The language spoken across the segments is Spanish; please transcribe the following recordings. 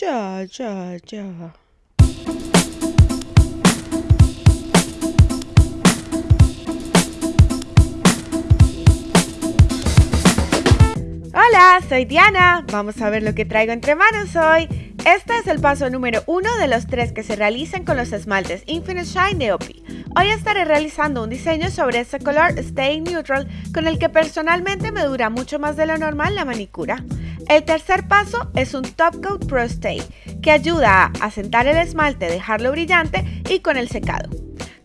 Ya, ya, ya. Hola, soy Diana. Vamos a ver lo que traigo entre manos hoy. Este es el paso número uno de los tres que se realizan con los esmaltes Infinite Shine de OPI. Hoy estaré realizando un diseño sobre este color Stay Neutral con el que personalmente me dura mucho más de lo normal la manicura. El tercer paso es un Top Coat Pro Stay que ayuda a asentar el esmalte, dejarlo brillante y con el secado.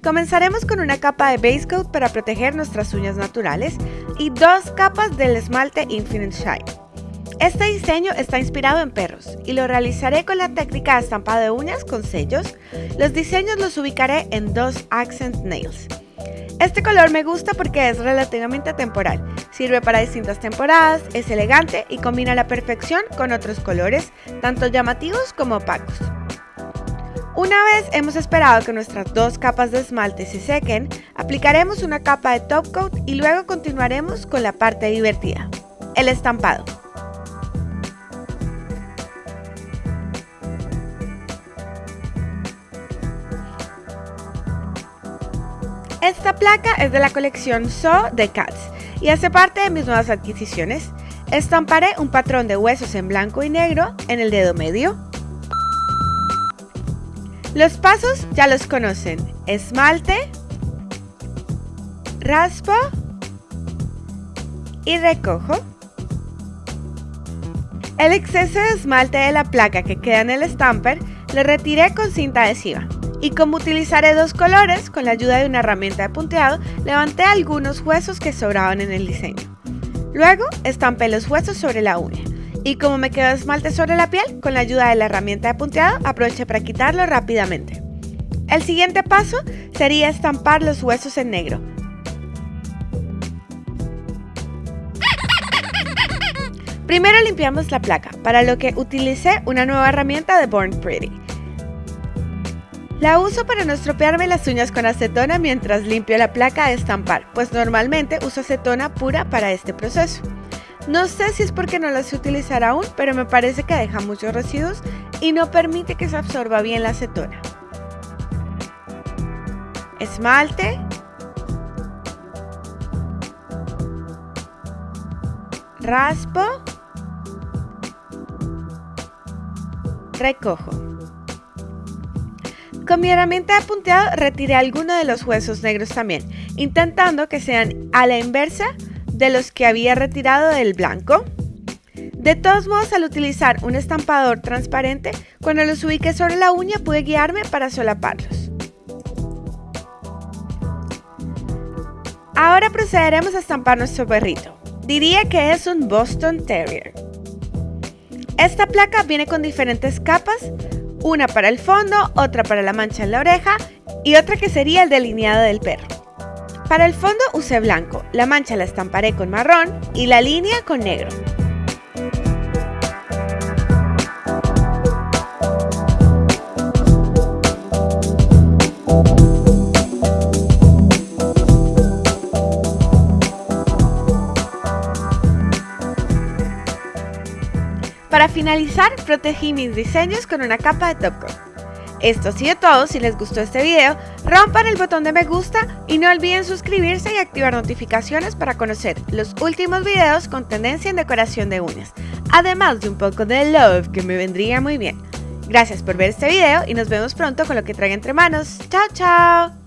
Comenzaremos con una capa de base coat para proteger nuestras uñas naturales y dos capas del esmalte Infinite Shine. Este diseño está inspirado en perros y lo realizaré con la técnica de estampado de uñas con sellos. Los diseños los ubicaré en dos Accent Nails. Este color me gusta porque es relativamente temporal, sirve para distintas temporadas, es elegante y combina a la perfección con otros colores, tanto llamativos como opacos. Una vez hemos esperado que nuestras dos capas de esmalte se sequen, aplicaremos una capa de top coat y luego continuaremos con la parte divertida, el estampado. Esta placa es de la colección So de Cats y hace parte de mis nuevas adquisiciones. Estamparé un patrón de huesos en blanco y negro en el dedo medio, los pasos ya los conocen. Esmalte, raspo y recojo. El exceso de esmalte de la placa que queda en el stamper lo retiré con cinta adhesiva. Y como utilizaré dos colores, con la ayuda de una herramienta de punteado, levanté algunos huesos que sobraban en el diseño. Luego estampé los huesos sobre la uña. Y como me quedó esmalte sobre la piel, con la ayuda de la herramienta de punteado aproveché para quitarlo rápidamente. El siguiente paso sería estampar los huesos en negro. Primero limpiamos la placa, para lo que utilicé una nueva herramienta de Born Pretty. La uso para no estropearme las uñas con acetona mientras limpio la placa de estampar, pues normalmente uso acetona pura para este proceso. No sé si es porque no la sé utilizar aún, pero me parece que deja muchos residuos y no permite que se absorba bien la acetona. Esmalte. Raspo. Recojo. Con mi herramienta de punteado retiré algunos de los huesos negros también, intentando que sean a la inversa de los que había retirado del blanco. De todos modos, al utilizar un estampador transparente, cuando los ubiqué sobre la uña pude guiarme para solaparlos. Ahora procederemos a estampar nuestro perrito. Diría que es un Boston Terrier. Esta placa viene con diferentes capas, una para el fondo, otra para la mancha en la oreja y otra que sería el delineado del perro. Para el fondo usé blanco, la mancha la estamparé con marrón y la línea con negro. Finalizar, protegí mis diseños con una capa de top coat. Esto ha sido todo, si les gustó este video, rompan el botón de me gusta y no olviden suscribirse y activar notificaciones para conocer los últimos videos con tendencia en decoración de uñas, además de un poco de love que me vendría muy bien. Gracias por ver este video y nos vemos pronto con lo que traiga entre manos. ¡Chao, chao!